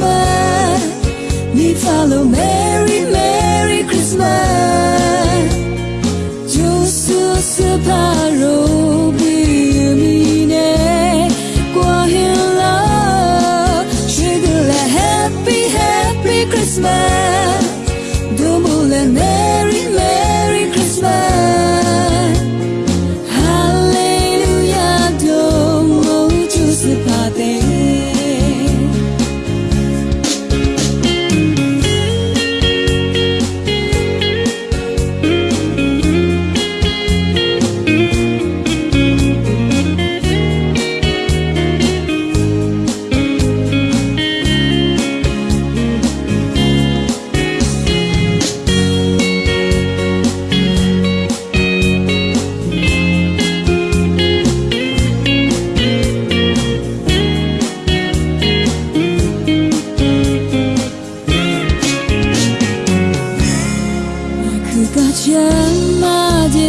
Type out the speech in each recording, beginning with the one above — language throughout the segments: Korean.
Christmas. Me follow Merry, Merry Christmas. Just to separate.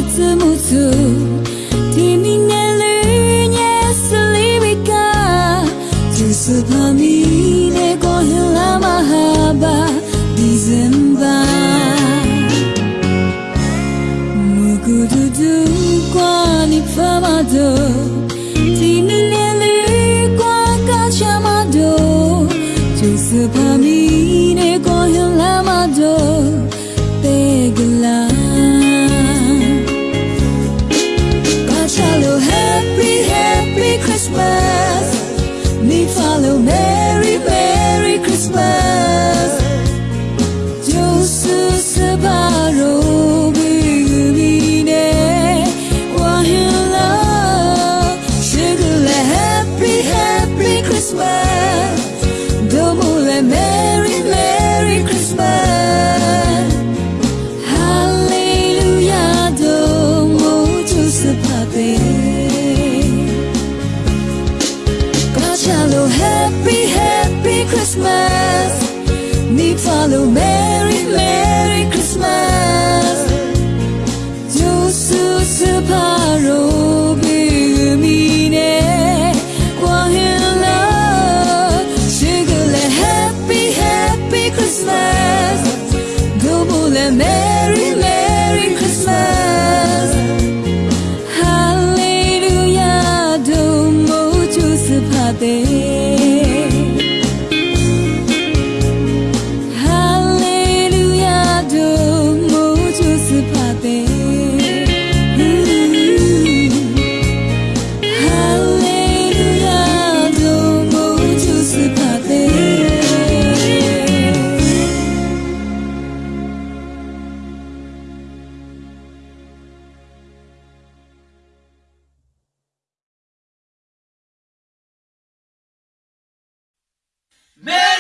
てつむつ君ねるねすりみかつすぱみねこひらまはばびぜんばむぐるるこにぱまど Sepa mine con hilang mado Pegelang Christmas. Ni falou Merry, Merry Christmas. ver. Man!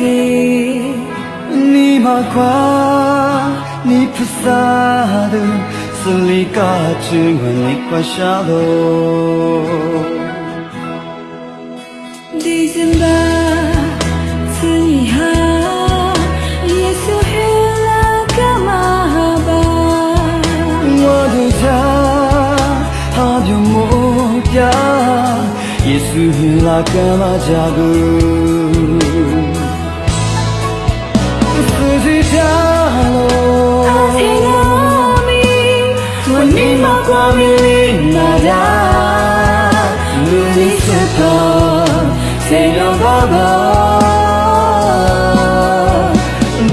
티 니마과 니프사드 슬리가 증은 니과 샤도 디즌바 스니하 예수 흘러가 마바. 와두자 하벼 못야 예수 흘러가 마자구. family nada Luis Sepo Señor Bobo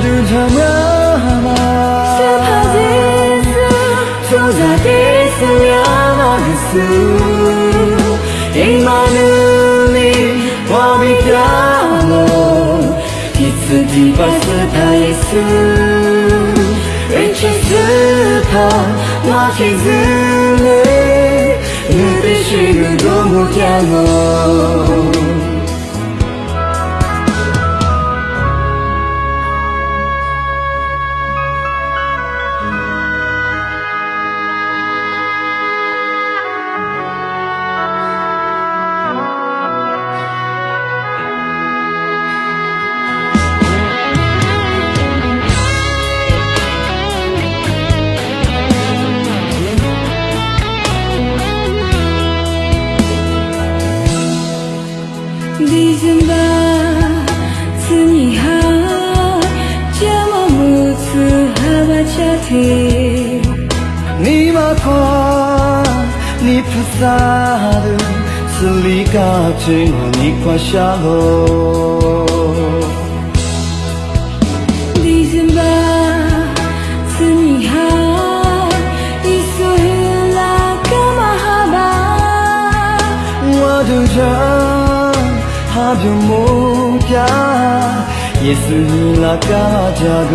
Du Jamama Sepa Jesu Chosa Jesu Yama Jesu Imanumi Wami Yamo Kitsu Diva Sepa Jesu Riches Sepa Jesu 第四两马克斯，伊玛努里我比亚罗，第四第八斯他耶稣，人气斯他马其子里，你必须个多么骄 니마과 니프사르 슬리가지노 니과샤로. 니즈마 스니하 이소힐라 까마하바 와두자 하뷰모야. 예수힐라 까마자구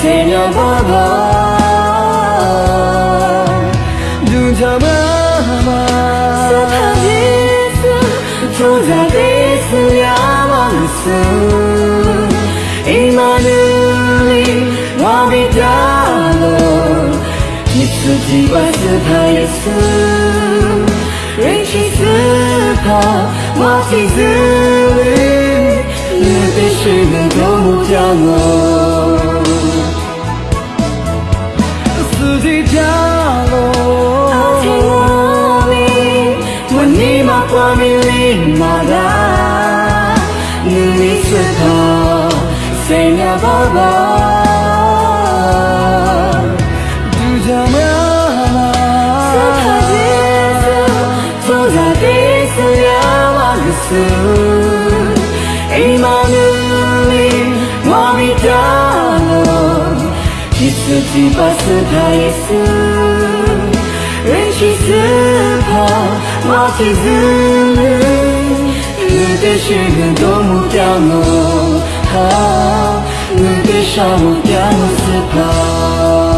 세려봐봐. 눈 감아봐 습하지 있음 조작이 있음 야망 있음. 自己再自拍一次任谁自拍我替自己约定谁能够不掉落四季跳一把斯开一斯任其自跑抛弃思念你的心云朵目凋落好能比沙漠掉落渍吧